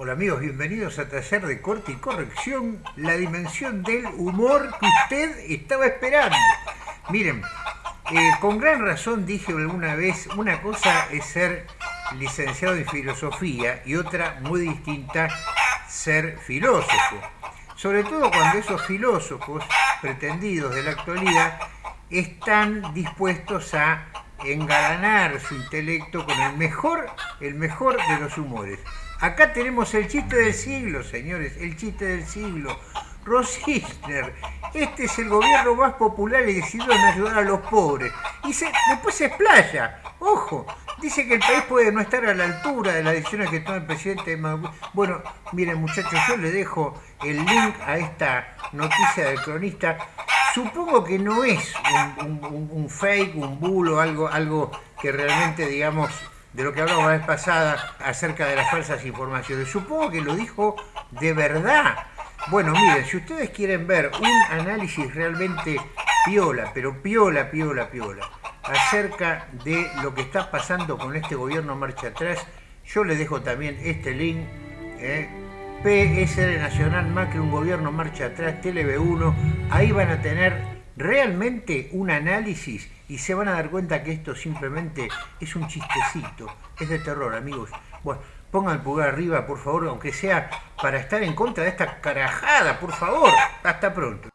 Hola amigos, bienvenidos a Taller de Corte y Corrección, la dimensión del humor que usted estaba esperando. Miren, eh, con gran razón dije alguna vez, una cosa es ser licenciado en filosofía y otra muy distinta, ser filósofo. Sobre todo cuando esos filósofos pretendidos de la actualidad están dispuestos a engalanar su intelecto con el mejor, el mejor de los humores. Acá tenemos el chiste del siglo, señores, el chiste del siglo. Ross este es el gobierno más popular y decidido en ayudar a los pobres. Y se, después se explaya, ojo, dice que el país puede no estar a la altura de las decisiones que toma el presidente Bueno, miren muchachos, yo les dejo el link a esta noticia del cronista. Supongo que no es un, fake, un bulo, algo, algo que realmente, digamos, de lo que hablamos la vez pasada acerca de las falsas informaciones. Supongo que lo dijo de verdad. Bueno, miren, si ustedes quieren ver un análisis realmente piola, pero piola, piola, piola, acerca de lo que está pasando con este gobierno marcha atrás, yo les dejo también este link. Eh, PSR Nacional Macri, un gobierno marcha atrás, TLB1, ahí van a tener realmente un análisis y se van a dar cuenta que esto simplemente es un chistecito, es de terror, amigos. Bueno, pongan el pulgar arriba, por favor, aunque sea para estar en contra de esta carajada, por favor. Hasta pronto.